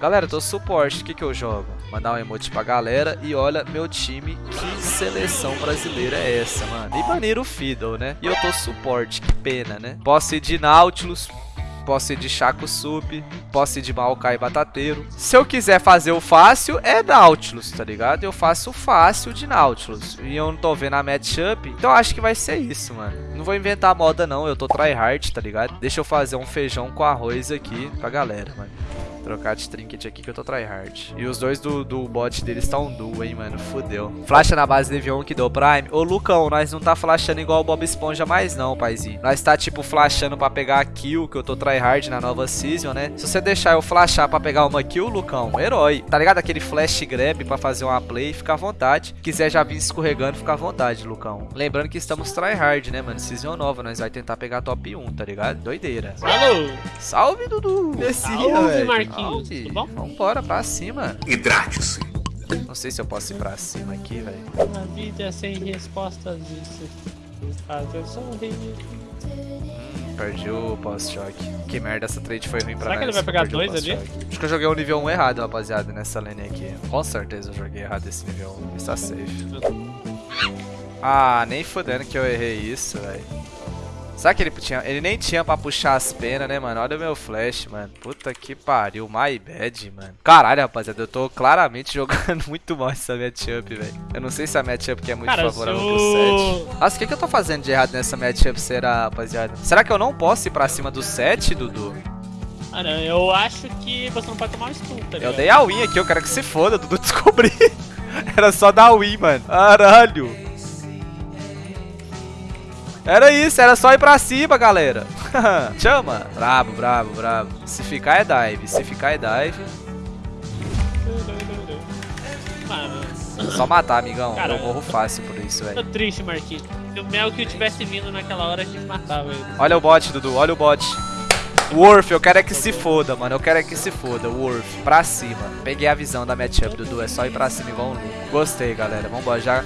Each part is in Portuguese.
Galera, eu tô suporte. O que que eu jogo? Mandar um emote pra galera. E olha, meu time, que seleção brasileira é essa, mano? E baniram o Fiddle, né? E eu tô suporte, que pena, né? Posso ir de Nautilus, posso ir de Chaco Sup, posso ir de Maokai Batateiro. Se eu quiser fazer o fácil, é Nautilus, tá ligado? Eu faço o fácil de Nautilus. E eu não tô vendo a matchup, então acho que vai ser isso, mano. Não vou inventar moda não, eu tô tryhard, tá ligado? Deixa eu fazer um feijão com arroz aqui pra galera, mano. Trocar de trinket aqui que eu tô tryhard. E os dois do, do bot deles estão duo, hein, mano. Fudeu. Flasha na base nível 1 que deu Prime. Ô, Lucão, nós não tá flashando igual o Bob Esponja mais não, paizinho. Nós tá, tipo, flashando pra pegar a kill, que eu tô tryhard na nova season, né? Se você deixar eu flashar pra pegar uma kill, Lucão, herói. Tá ligado? Aquele flash grab pra fazer uma play, fica à vontade. Quiser já vir escorregando, fica à vontade, Lucão. Lembrando que estamos tryhard, né, mano? Season nova, nós vai tentar pegar top 1, tá ligado? Doideira. Alô! Salve, Dudu! Descia, velho. Marquinhos. Salve. Tudo bom? Vambora, pra cima. Hidrate-se. Não sei se eu posso ir pra cima aqui, velho. A vida é sem respostas, isso sorrir. Hum, perdi o post-shock. Que merda, essa trade foi ruim pra Será nós. que ele vai pegar dois ali? Acho que eu joguei o nível 1 errado, rapaziada, nessa lane aqui. Com certeza eu joguei errado esse nível 1. Está safe. Ah, nem fudendo que eu errei isso, velho. Será que ele tinha... Ele nem tinha pra puxar as penas, né, mano? Olha o meu flash, mano. Puta que pariu. My bad, mano. Caralho, rapaziada. Eu tô claramente jogando muito mal essa matchup, velho. Eu não sei se a matchup aqui é muito Cara, favorável se pro o- 7. Nossa, o que, que eu tô fazendo de errado nessa matchup, será, rapaziada? Será que eu não posso ir pra cima do 7, Dudu? Ah, não, eu acho que você não pode tomar um stun, tá Eu dei a win aqui, eu quero que se foda, Dudu. Descobri. Era só dar win, mano. Caralho. Era isso, era só ir pra cima, galera. Chama. Brabo, brabo, brabo. Se ficar é dive, se ficar é dive. Só matar, amigão. Eu morro fácil por isso, tô velho. triste, Marquinhos. Se o Melk tivesse vindo naquela hora, a gente matava ele. Olha o bot, Dudu, olha o bot. Worth, eu quero é que se foda, mano. Eu quero é que se foda. Worth, pra cima. Peguei a visão da matchup, Dudu. É só ir pra cima igual um louco. Gostei, galera. Vambora, já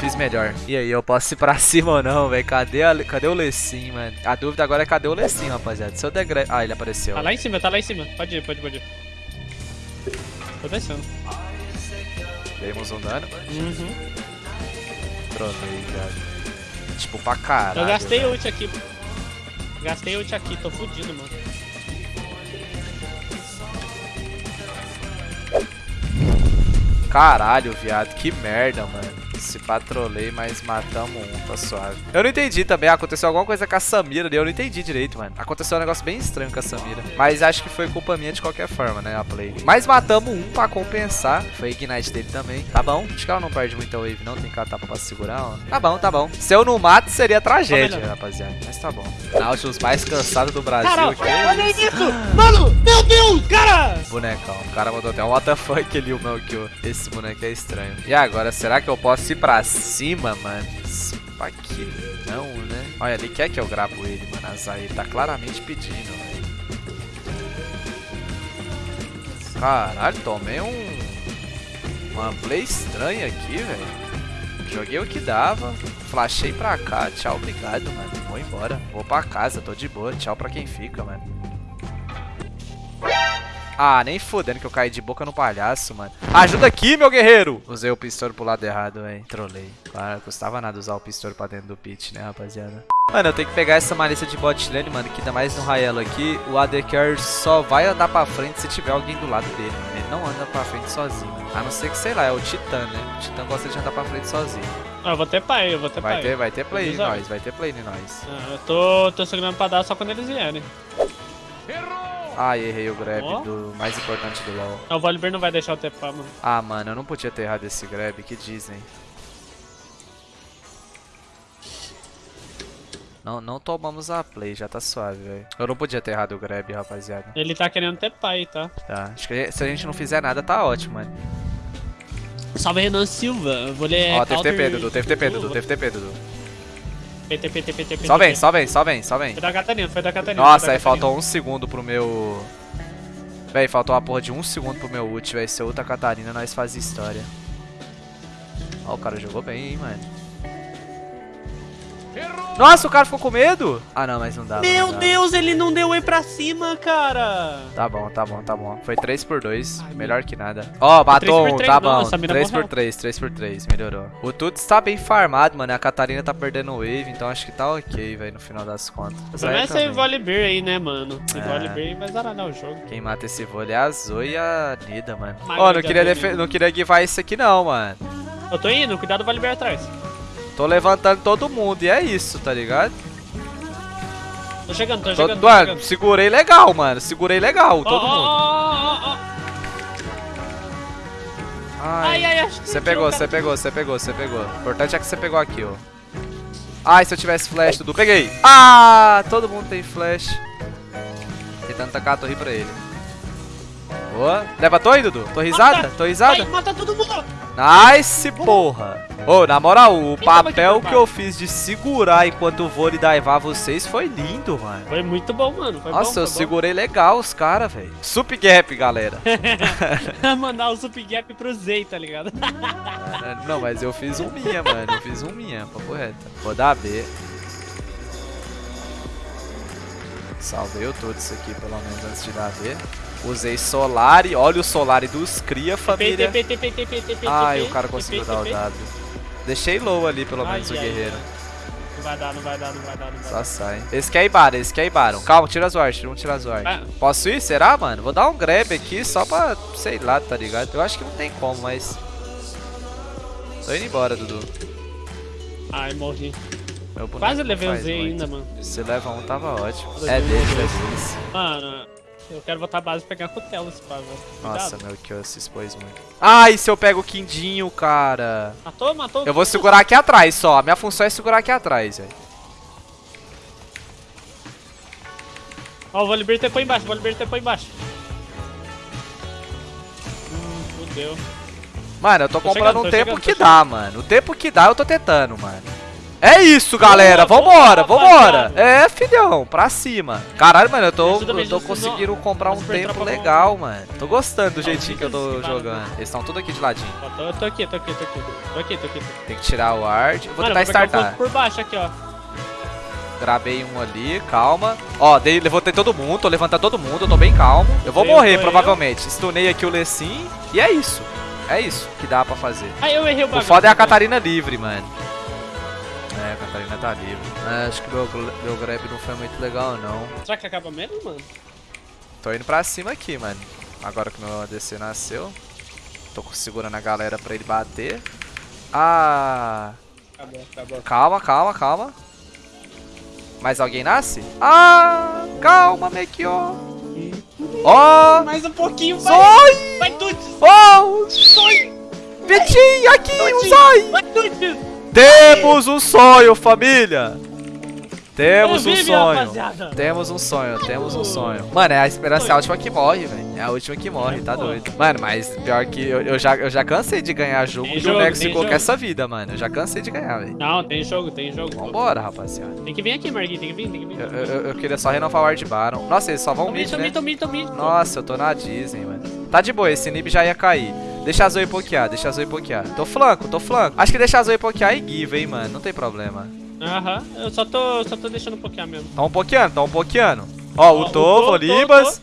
fiz melhor. E aí, eu posso ir pra cima ou não, velho? Cadê, a- cadê o Lecim, mano? A dúvida agora é cadê o Lecim, rapaziada. Se eu der gra- Ah, ele apareceu. Tá lá em cima, tá lá em cima. Pode ir, pode ir, pode ir. Tô descendo. Demos um dano. Uhum. Trolei, velho. Tipo, pra caralho. Eu gastei velho. ult aqui. Gastei ult aqui, tô fudido, mano. Caralho, viado, que merda, mano. Se patrolei, mas matamos um, tá suave. Eu não entendi também, aconteceu alguma coisa com a Samira ali, eu não entendi direito, mano. Aconteceu um negócio bem estranho com a Samira. Mas acho que foi culpa minha de qualquer forma, né, a play. Mas matamos um pra compensar. Foi Ignite dele também. Tá bom, acho que ela não perde muita wave não, tem catapa pra segurar, ó. Tá bom, tá bom. Se eu não mato, seria tragédia, rapaziada. Mas tá bom. Nautilus mais cansado do Brasil. Caralho, que olha isso! Mano, meu Deus, cara! Bonecão. O cara mandou até um WTF ali, o Melchior. Esse boneco é estranho. E agora, será que eu posso ir pra cima, mano? Pra que não, né? Olha, ele quer que eu gravo ele, mano. Azai, ele tá claramente pedindo, velho. Caralho, tomei um... Uma play estranha aqui, velho. Joguei o que dava. Flashei pra cá. Tchau, obrigado, mano. Vou embora. Vou pra casa, tô de boa. Tchau pra quem fica, mano. Ah, nem fodendo que eu caí de boca no palhaço, mano. Ajuda aqui, meu guerreiro! Usei o pistol pro lado errado, velho. Trolei. Claro, custava nada usar o pistol pra dentro do pit, né, rapaziada? Mano, eu tenho que pegar essa malícia de bot lane, mano, que ainda mais no Raelo aqui, o AD Carry só vai andar pra frente se tiver alguém do lado dele, mano. Ele não anda pra frente sozinho, mano. A não ser que, sei lá, é o Titã, né? O Titã gosta de andar pra frente sozinho. Ah, eu vou ter pai, eu vou ter Vai pai. ter, vai ter play em nós, vai ter play em nós. Ah, eu tô, tô segurando pra dar só quando eles vierem. Ai, errei o grab Ó. do mais importante do LoL. Ah, o Volibear não vai deixar eu pá, mano. Ah, mano, eu não podia ter errado esse grab, que dizem. Não, não tomamos a play, já tá suave, velho. Eu não podia ter errado o grab, rapaziada. Ele tá querendo ter pai, tá? Tá, acho que se a gente não fizer nada, tá ótimo, mano. Salve Renan Silva, eu vou ler. Ó, teve counter- TP, Dudu, teve TP, Dudu, teve TP, Dudu. PT, PT, PT, PT. Só vem, só vem, só vem, só vem. Foi da Catarina, foi da Catarina. Nossa, aí faltou um segundo pro meu... Véi, faltou uma porra de um segundo pro meu ult, véi. Se eu ult a Catarina, nós faz história. Ó, o cara jogou bem, hein, mano. Nossa, o cara ficou com medo? Ah, não, mas não dá. Meu não dá. Deus, ele não deu E pra cima, cara. Tá bom, tá bom, tá bom. Foi 3 por 2 melhor que nada. Ó, matou por um, tá não, bom. essa mina 3 por morreu. 3 3 por 3 melhorou. O Tuts tá bem farmado, mano. A Catarina tá perdendo wave, então acho que tá ok, velho, no final das contas. O é esse também. Volibear aí, né, mano? Esse É. Volibear vai zarar o jogo. Quem mata esse vôlei é a Zoe e a Nida, mano. Ó, não de queria, defe- não queria guivar isso aqui não, mano. Eu tô indo, cuidado do Volibear atrás. Tô levantando todo mundo e é isso, tá ligado? Tô chegando, tô Tô, chegando, mano, chegando. segurei legal, mano. Segurei legal, Ó, todo ó, mundo. ó. Ai, ai, que Você pegou, você pegou, você pegou, você pegou. O importante é que você pegou aqui, ó. Ai, se eu tivesse flash, Dudu. Peguei. Ah, todo mundo tem flash. Tentando tacar a torre pra ele. Boa. Leva a torre, Dudu. Torrizada? Mata. Torrizada? Vai, mata todo mundo. Nice, porra. Ô, na moral, o papel que eu fiz de segurar enquanto o vôlei daivar vocês foi lindo, mano. Foi muito bom, mano. Foi Nossa, bom, eu foi segurei legal os caras, velho. Sup gap, galera. bom. Mandar o sup gap pro Zay, tá ligado? Não, mas eu fiz um minha, mano. Eu fiz um minha, papo reto. Vou dar B. Salvei o todo isso aqui, pelo menos, antes de dar B. Usei Solari. Olha o Solari dos cria, família. Ai, o cara conseguiu dar o. W. Deixei low ali, pelo menos, o guerreiro. Não vai dar, não vai dar, não vai dar, não vai Só sai. Esse quer Ibara, esse quer Ibara. Calma, tira as wards, vamos tirar as wards. Ah. Posso ir? Será, mano? Vou dar um grab aqui só pra, sei lá, tá ligado? Eu acho que não tem como, mas... Tô indo embora, Dudu. Ai, morri. Quase levei o faz Z ainda, mano. Se leva um, tava ótimo. É um, deles, é. Mano, eu quero botar a base e pegar cutelo esse pá. Nossa, meu, que eu se expôs muito. Ai, se eu pego o quindinho, cara. Matou, matou. Eu vou segurar aqui atrás só. A minha função é segurar aqui atrás, velho. Ó, o Volibear tepou embaixo, o Volibear tepou embaixo. Hum, fudeu. Mano, eu tô, Tô comprando chegando, um tempo chegando, que dá, mano. O tempo que dá, eu tô tentando, mano. É isso, galera. Vambora, vambora. É, filhão, pra cima. Caralho, mano, eu tô, eu tô conseguindo comprar um tempo legal, mano. Tô gostando do jeitinho que eu tô jogando. Eles estão tudo aqui de ladinho. Tô, tô aqui, tô aqui, tô aqui. Tô aqui, tô aqui. Tô aqui. Tem que tirar o ward. Vou tentar o startar. por baixo aqui, ó. Grabei um ali, calma. Ó, dei, levantei todo mundo, tô levantando todo mundo, eu tô bem calmo. Eu vou morrer, provavelmente. Stunei aqui o Lecim e é isso. É isso que dá pra fazer. Ai, eu errei o O bagulho. foda é a. Catarina livre, mano. É, a Catarina tá livre. É, acho que meu, meu grab não foi muito legal, não. Será que acaba mesmo, mano? Tô indo pra cima aqui, mano. Agora que meu ADC nasceu. Tô segurando a galera pra ele bater. Ah... Acabou, acabou. Calma, calma, calma. Mais alguém nasce? Ah, calma, Mekio. Ó, Mais um pouquinho, vai! Zói! Vai, Tuts! Ó, Vitinho, aqui, o Zói! Vai, Tuts! Temos um sonho, família! Temos um sonho. Temos um sonho, temos um sonho. Mano, é a esperança é a última que morre, velho. É a última que morre, tá doido. Mano, mas pior que eu, eu já, eu já cansei de ganhar jogo Tem de jogo, Nexo que jogo. essa vida, mano. Eu já cansei de ganhar, velho. Não, tem jogo, tem jogo. Vambora, rapaziada. Tem que vir aqui, Marguinhos, tem que vir, tem que vir. Eu, eu- eu queria só renovar o Ward Baron. Nossa, eles só vão mid, mid, tô né? mid, tô mid, tô mid. Nossa, eu tô na Disney, mano. Tá de boa, esse Nib já ia cair. Deixa a Zoe pokear, deixa a Zoe pokear. Tô flanco, tô flanco. Acho que deixa a Zoe pokear e give, hein, mano. Não tem problema. Aham, eu só tô, só tô deixando um pouquinho mesmo. Tão pokeando, tão pokeando. Ó, Ó, o Tovo, Libas.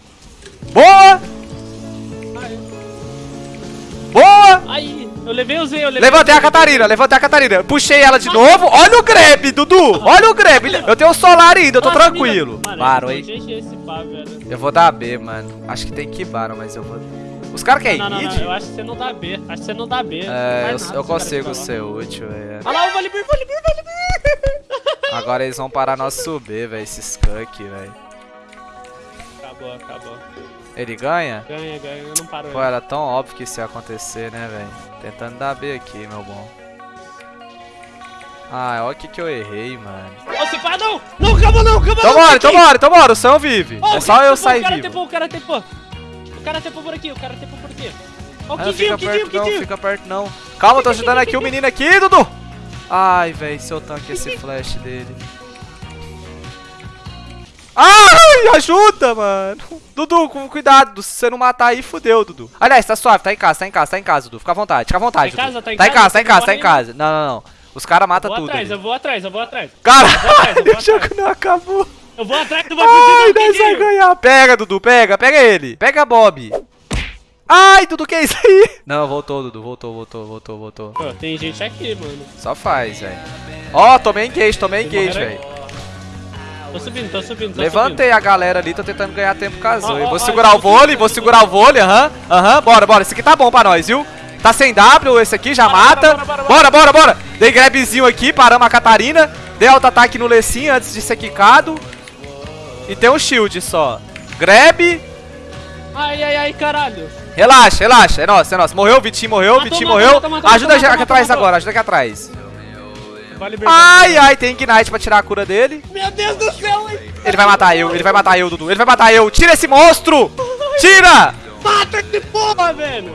Boa! Boa! Aí, eu levei o Z, eu levei Levantei a Catarina, levantei a Catarina. Puxei ela de novo. Olha o grab, Dudu. Olha o grab. Eu tenho o solar ainda, eu tô Nossa, tranquilo. Mano, Baron, eu hein? Eu vou dar B, mano. Acho que tem que Baron, mas eu vou... Os caras querem Não, não, não, eu acho que você não dá B. Acho que você não dá B. É, eu, eu cara consigo ser útil, é. Olha lá o Volibear, Volibear, Volibear. Agora eles vão parar nosso B, velho, esse skunk, velho. Acabou, acabou. Ele ganha? Ganha, ganha, eu não paro Pô, era tão óbvio que isso ia acontecer, né, velho? Tentando dar B aqui, meu bom. Ah, olha o que que eu errei, mano. Ô, se pá, não! Não, calma não, calma Então não! bora, então bora, o Sam vive. Ó, É só cara eu sair O cara vivo. tepou, o cara tepou. O cara tepou por aqui, o cara tepou por aqui. Ó, o Ah, não Kidinho, fica o Kidinho, o perto não, fica perto não. Calma, tô ajudando aqui o menino aqui, Dudu. Ai, velho, seu tanque esse flash dele. Ai, ajuda, mano. Dudu, com cuidado. Se você não matar aí, fudeu, Dudu. Aliás, tá suave, tá em casa, tá em casa, tá em casa, Dudu. Fica à vontade, fica à vontade. Tá em casa, tá em tá em casa, casa, tá em casa, não tá em casa. Não, não, não. Os caras matam Vou tudo. atrás, eu vou atrás, eu vou atrás. Caralho, atrás, eu vou o jogo não acabou. Eu vou atrás, tu vai Ai, do nós vai ganhar. Pega, Dudu, pega, pega ele. Pega Bob. Ai, Dudu, que é isso aí? Não, voltou, Dudu, voltou, voltou, voltou, voltou. Pô, tem gente aqui, mano. Só faz, velho. Ó, tomei engage, tomei engage, velho. Tô subindo, tô subindo, tô Levantei a galera ali, tô tentando ganhar tempo com a Zoe. ó, Vou ó, segurar eu o vôlei, subindo, vou segurar o vôlei, aham. Aham, bora, bora. Esse aqui tá bom pra nós, viu? Tá sem W, esse aqui já Bora, mata. bora, bora, Bora, bora, bora. Dei grabzinho aqui, paramos a Catarina. Dei alto ataque no Lecim antes de ser quicado. E tem um shield só. Grab. Ai, ai, ai, caralho. Relaxa, relaxa. É nosso, é nosso. Morreu, Vitinho morreu, Matou, Vitinho morreu. matou, matou, Ajuda aqui atrás agora, ajuda aqui atrás. Vale. Ai, ai, tem Ignite pra tirar a cura dele. Meu Deus do céu, hein? Ele vai matar eu, ele vai matar eu, Dudu. Ele vai matar eu. Tira esse monstro! Tira! Mata esse porra, velho.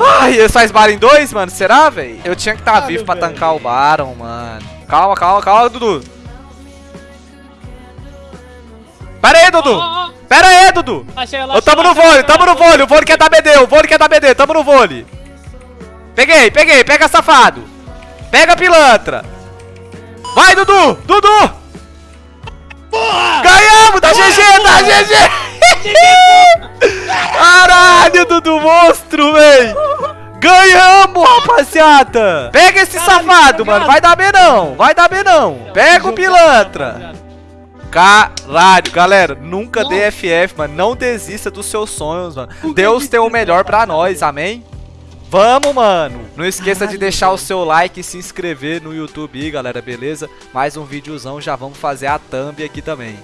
Ai, ele faz Baron em dois, mano? Será, velho? Eu tinha que estar tá vivo pra velho. tancar o Baron, mano. Calma, calma, calma, Dudu. Pera aí, Dudu. Pera aí, Dudu. ó. Achei ela. Eu tamo no vôlei, tamo no vôlei. O vôlei quer dar BD, o vôlei quer dar BD. Tamo no vôlei. Peguei, peguei. Pega safado. Pega pilantra. Vai, Dudu. Dudu. Porra! Ganhamos, da GG, da GG. Caralho, Dudu, monstro, véi. Ganhamos, rapaziada. Pega esse Caralho, safado, obrigado. mano. Vai dar B não, vai dar B não. Pega o pilantra. Caralho, galera, nunca dê FF, mano. Não desista dos seus sonhos, mano. Deus tem o melhor pra nós, amém? Vamos, mano. Não esqueça de deixar o seu like e se inscrever no YouTube aí, galera, beleza? Mais um videozão, já vamos fazer a thumb aqui também.